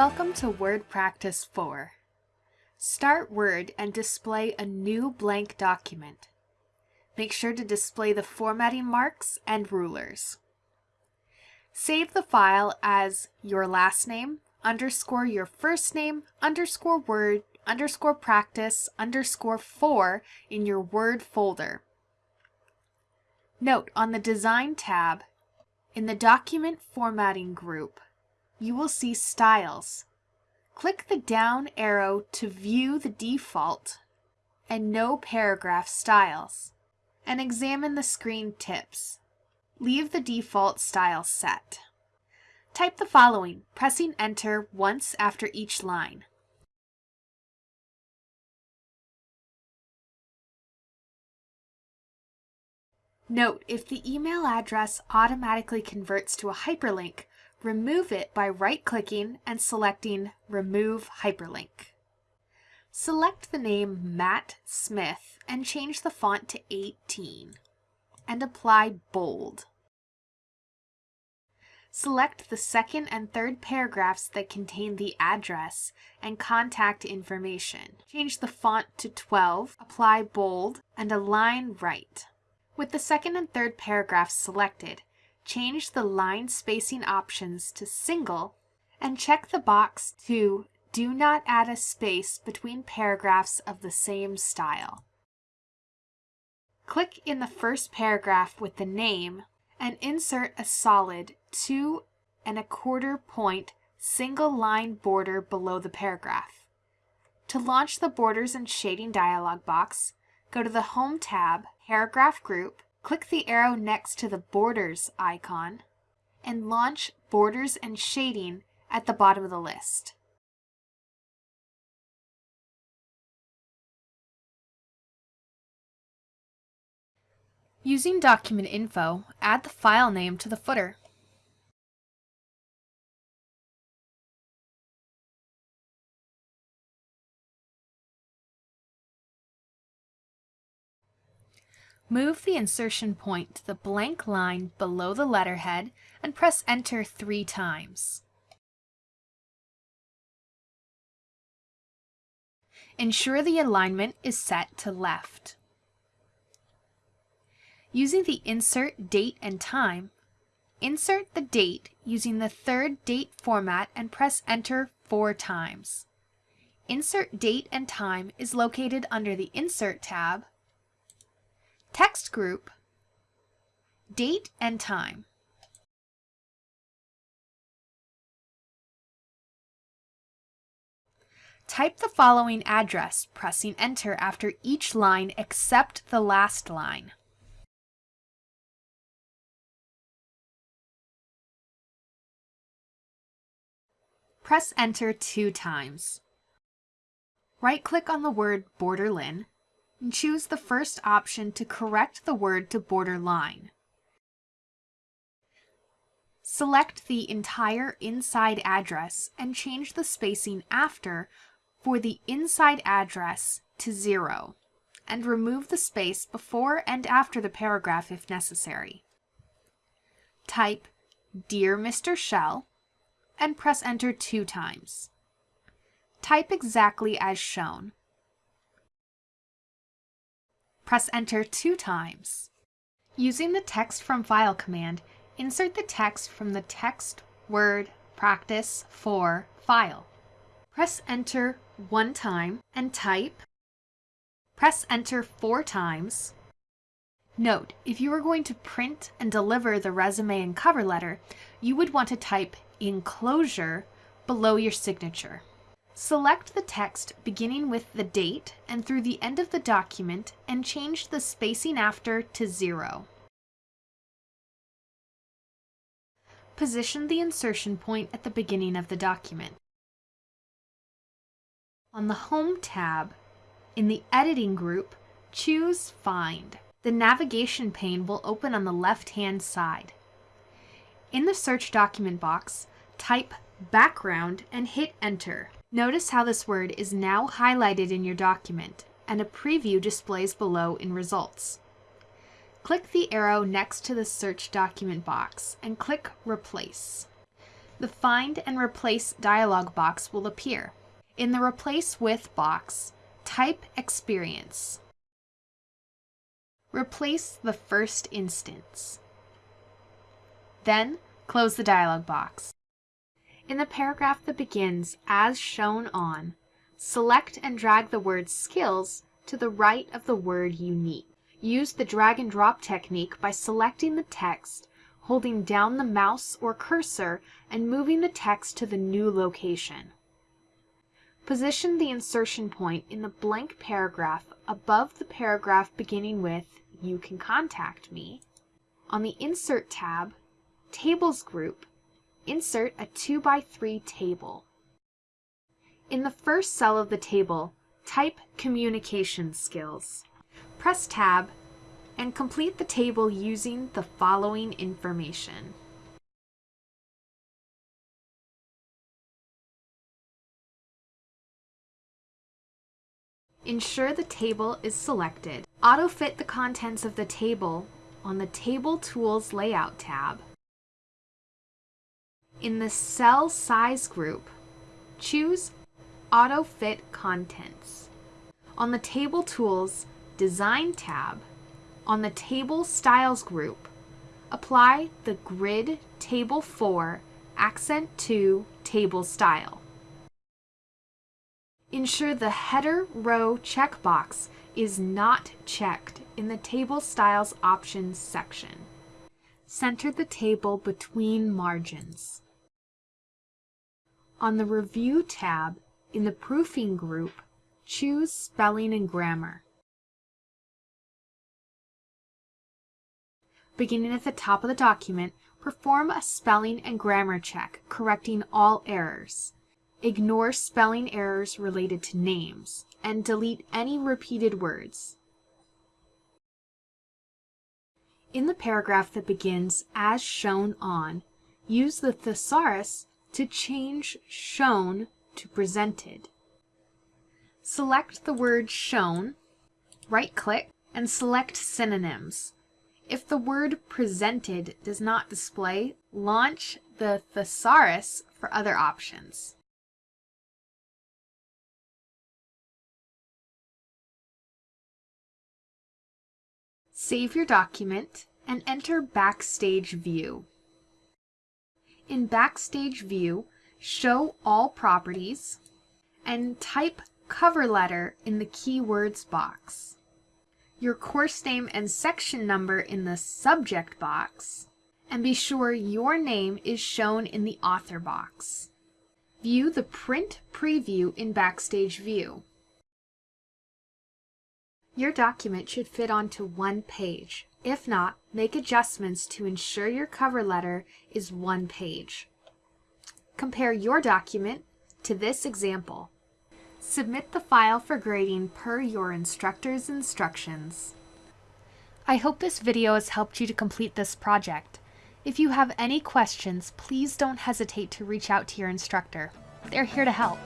Welcome to Word Practice 4. Start Word and display a new blank document. Make sure to display the formatting marks and rulers. Save the file as your last name underscore your first name underscore word underscore practice underscore 4 in your Word folder. Note on the Design tab, in the Document Formatting group, you will see Styles. Click the down arrow to view the default and no paragraph styles, and examine the screen tips. Leave the default style set. Type the following, pressing enter once after each line. Note, if the email address automatically converts to a hyperlink, remove it by right-clicking and selecting Remove Hyperlink. Select the name Matt Smith and change the font to 18 and apply bold. Select the second and third paragraphs that contain the address and contact information. Change the font to 12, apply bold, and align right. With the second and third paragraphs selected, change the line spacing options to single and check the box to Do not add a space between paragraphs of the same style. Click in the first paragraph with the name and insert a solid two and a quarter point single line border below the paragraph. To launch the Borders and Shading dialog box, go to the Home tab, Paragraph Group, click the arrow next to the Borders icon, and launch Borders and Shading at the bottom of the list. Using Document Info, add the file name to the footer. Move the insertion point to the blank line below the letterhead and press Enter three times. Ensure the alignment is set to left. Using the Insert Date and Time, insert the date using the third date format and press Enter four times. Insert Date and Time is located under the Insert tab text group, date and time. Type the following address, pressing enter after each line except the last line. Press enter two times. Right-click on the word Borderlin and choose the first option to correct the word to border line. Select the entire inside address and change the spacing after for the inside address to zero, and remove the space before and after the paragraph if necessary. Type Dear Mr. Shell and press enter two times. Type exactly as shown. Press enter two times. Using the text from file command, insert the text from the text word practice 4 file. Press enter one time and type. Press enter four times. Note, if you are going to print and deliver the resume and cover letter, you would want to type enclosure below your signature. Select the text beginning with the date and through the end of the document and change the spacing after to zero. Position the insertion point at the beginning of the document. On the Home tab, in the Editing group, choose Find. The navigation pane will open on the left-hand side. In the Search document box, type Background and hit Enter. Notice how this word is now highlighted in your document and a preview displays below in results. Click the arrow next to the search document box and click Replace. The Find and Replace dialog box will appear. In the Replace With box, type Experience. Replace the first instance. Then, close the dialog box. In the paragraph that begins as shown on, select and drag the word skills to the right of the word unique. Use the drag and drop technique by selecting the text, holding down the mouse or cursor, and moving the text to the new location. Position the insertion point in the blank paragraph above the paragraph beginning with You can contact me. On the Insert tab, Tables group, insert a 2 by 3 table. In the first cell of the table, type Communication Skills. Press Tab and complete the table using the following information. Ensure the table is selected. Auto-fit the contents of the table on the Table Tools Layout tab. In the Cell Size group, choose Auto Fit Contents. On the Table Tools Design tab, on the Table Styles group, apply the Grid Table 4 Accent 2 Table Style. Ensure the header row checkbox is not checked in the Table Styles Options section. Center the table between margins. On the Review tab in the Proofing group, choose Spelling and Grammar. Beginning at the top of the document, perform a spelling and grammar check, correcting all errors. Ignore spelling errors related to names, and delete any repeated words. In the paragraph that begins as shown on, use the thesaurus to change shown to presented. Select the word shown, right-click, and select synonyms. If the word presented does not display, launch the thesaurus for other options. Save your document and enter Backstage View. In Backstage View, show all properties and type cover letter in the keywords box. Your course name and section number in the subject box, and be sure your name is shown in the author box. View the print preview in Backstage View. Your document should fit onto one page. If not, make adjustments to ensure your cover letter is one page. Compare your document to this example. Submit the file for grading per your instructor's instructions. I hope this video has helped you to complete this project. If you have any questions, please don't hesitate to reach out to your instructor. They're here to help.